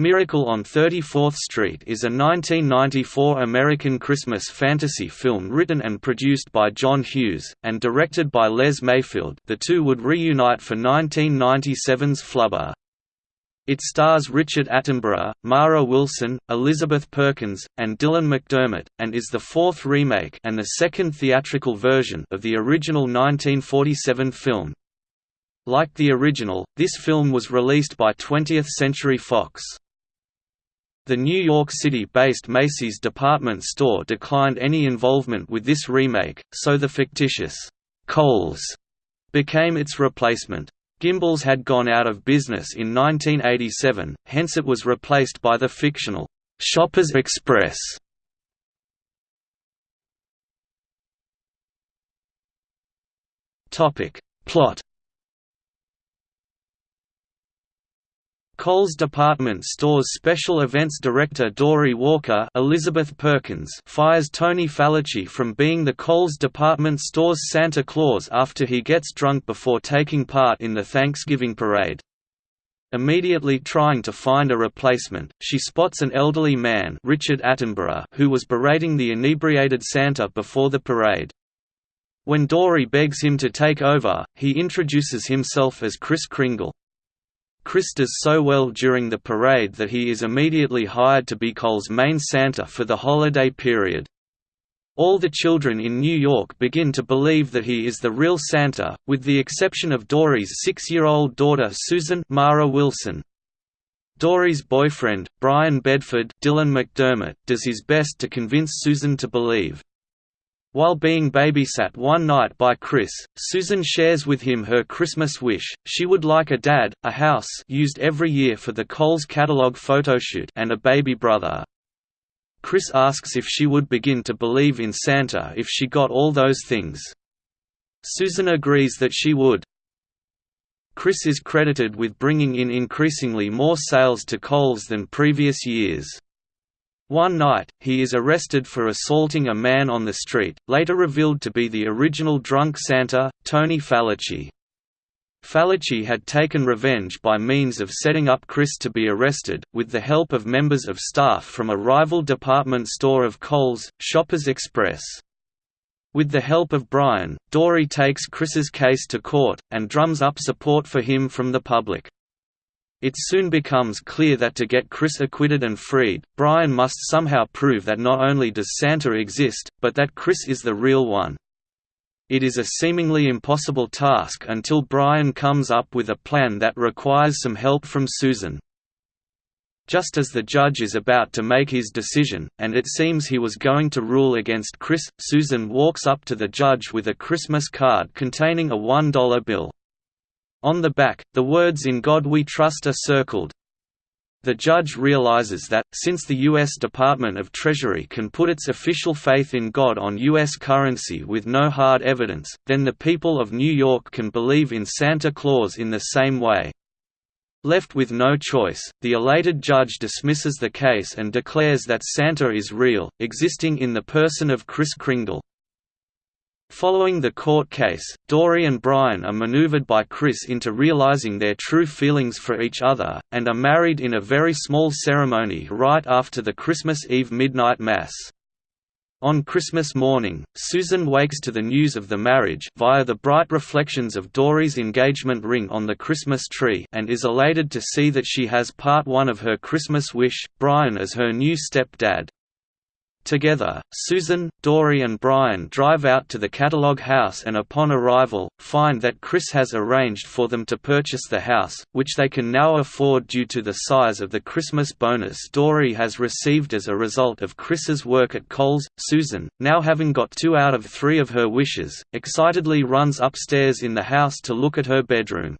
Miracle on 34th Street is a 1994 American Christmas fantasy film written and produced by John Hughes, and directed by Les Mayfield the two would reunite for 1997's Flubber. It stars Richard Attenborough, Mara Wilson, Elizabeth Perkins, and Dylan McDermott, and is the fourth remake and the second theatrical version of the original 1947 film. Like the original, this film was released by 20th Century Fox. The New York City-based Macy's department store declined any involvement with this remake, so the fictitious Cole's became its replacement. Gimbels had gone out of business in 1987, hence it was replaced by the fictional Shoppers Express. Topic Plot Cole's department store's special events director Dory Walker Elizabeth Perkins fires Tony Falicci from being the Cole's department store's Santa Claus after he gets drunk before taking part in the Thanksgiving parade. Immediately trying to find a replacement, she spots an elderly man Richard Attenborough who was berating the inebriated Santa before the parade. When Dory begs him to take over, he introduces himself as Kris Kringle. Kris does so well during the parade that he is immediately hired to be Cole's main Santa for the holiday period. All the children in New York begin to believe that he is the real Santa, with the exception of Dory's six-year-old daughter Susan Mara Wilson. Dory's boyfriend, Brian Bedford Dylan McDermott, does his best to convince Susan to believe. While being babysat one night by Kris, Susan shares with him her Christmas wish, she would like a dad, a house used every year for the Coles catalog photoshoot and a baby brother. Kris asks if she would begin to believe in Santa if she got all those things. Susan agrees that she would. Kris is credited with bringing in increasingly more sales to Coles than previous years. One night, he is arrested for assaulting a man on the street, later revealed to be the original drunk Santa, Tony Falicci. Falicci had taken revenge by means of setting up Kris to be arrested, with the help of members of staff from a rival department store of Cole's, Shoppers Express. With the help of Brian, Dory takes Kris's case to court, and drums up support for him from the public. It soon becomes clear that to get Kris acquitted and freed, Brian must somehow prove that not only does Santa exist, but that Kris is the real one. It is a seemingly impossible task until Brian comes up with a plan that requires some help from Susan. Just as the judge is about to make his decision, and it seems he was going to rule against Kris, Susan walks up to the judge with a Christmas card containing a $1 bill. On the back, the words In God We Trust are circled. The judge realizes that, since the U.S. Department of Treasury can put its official faith in God on U.S. currency with no hard evidence, then the people of New York can believe in Santa Claus in the same way. Left with no choice, the elated judge dismisses the case and declares that Santa is real, existing in the person of Kris Kringle. Following the court case, Dory and Brian are maneuvered by Kris into realizing their true feelings for each other, and are married in a very small ceremony right after the Christmas Eve midnight mass. On Christmas morning, Susan wakes to the news of the marriage via the bright reflections of Dory's engagement ring on the Christmas tree and is elated to see that she has part one of her Christmas wish, Brian as her new step-dad. Together, Susan, Dory and Brian drive out to the catalog house and upon arrival, find that Kris has arranged for them to purchase the house, which they can now afford due to the size of the Christmas bonus Dory has received as a result of Kris's work at Cole's. Susan, now having got two out of three of her wishes, excitedly runs upstairs in the house to look at her bedroom.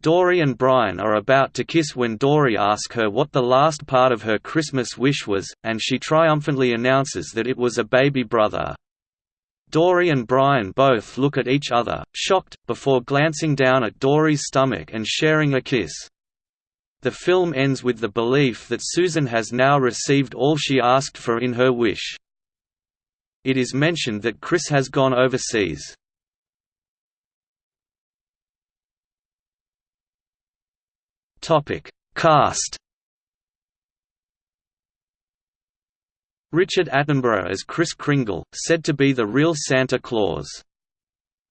Dory and Brian are about to kiss when Dory asks her what the last part of her Christmas wish was, and she triumphantly announces that it was a baby brother. Dory and Brian both look at each other, shocked, before glancing down at Dory's stomach and sharing a kiss. The film ends with the belief that Susan has now received all she asked for in her wish. It is mentioned that Kris has gone overseas. Topic: Cast. Richard Attenborough as Kris Kringle, said to be the real Santa Claus.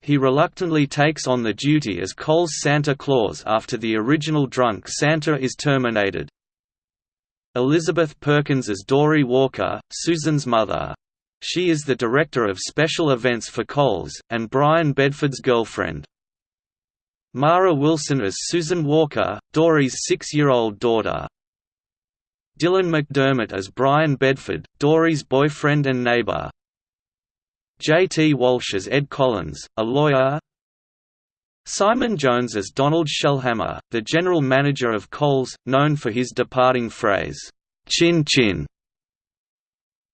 He reluctantly takes on the duty as Cole's Santa Claus after the original drunk Santa is terminated. Elizabeth Perkins as Dory Walker, Susan's mother. She is the director of special events for Coles, and Brian Bedford's girlfriend. Mara Wilson as Susan Walker, Dory's six-year-old daughter. Dylan McDermott as Brian Bedford, Dory's boyfriend and neighbor. J.T. Walsh as Ed Collins, a lawyer Simon Jones as Donald Shellhammer, the general manager of Coles, known for his departing phrase, "'Chin Chin'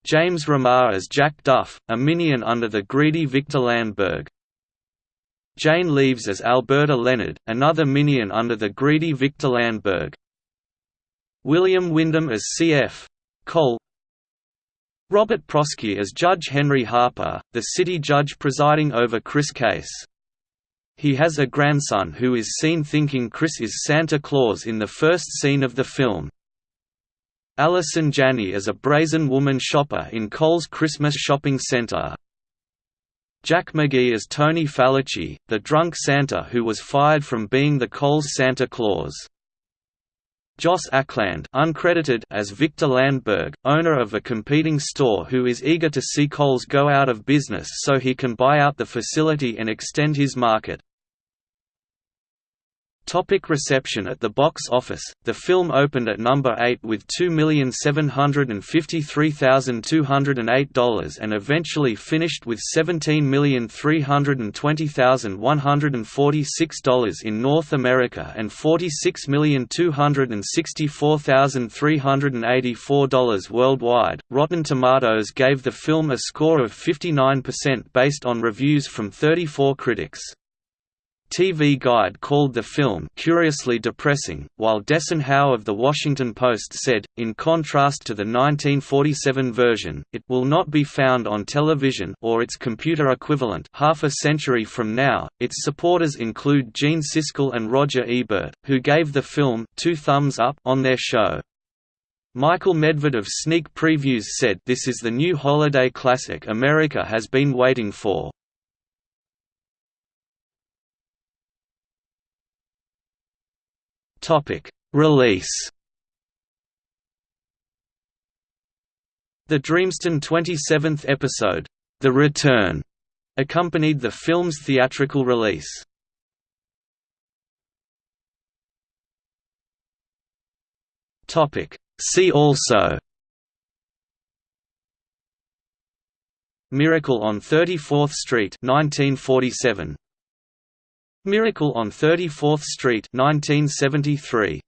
James Remar as Jack Duff, a minion under the greedy Victor Landberg. Jane Leeves as Alberta Leonard, another minion under the greedy Victor Landberg. William Windom as C.F. Cole Robert Prosky as Judge Henry Harper, the city judge presiding over Kris' case. He has a grandson who is seen thinking Kris is Santa Claus in the first scene of the film. Allison Janney as a brazen woman shopper in Cole's Christmas shopping center. Jack McGee as Tony Falucci, the drunk Santa who was fired from being the Coles Santa Claus. Joss Ackland uncredited as Victor Landberg, owner of a competing store who is eager to see Coles go out of business so he can buy out the facility and extend his market. Topic reception At the box office, the film opened at number 8 with $2,753,208 and eventually finished with $17,320,146 in North America and $46,264,384 worldwide. Rotten Tomatoes gave the film a score of 59% based on reviews from 34 critics. TV Guide called the film curiously depressing, while Desson Howe of The Washington Post said, in contrast to the 1947 version, it will not be found on television or its computer equivalent half a century from now. Its supporters include Gene Siskel and Roger Ebert, who gave the film two thumbs up on their show. Michael Medved of Sneak Previews said this is the new holiday classic America has been waiting for. Topic: Release. The Dreamstone 27th episode, The Return, accompanied the film's theatrical release. Topic: See also Miracle on 34th Street 1947 Miracle on 34th Street 1973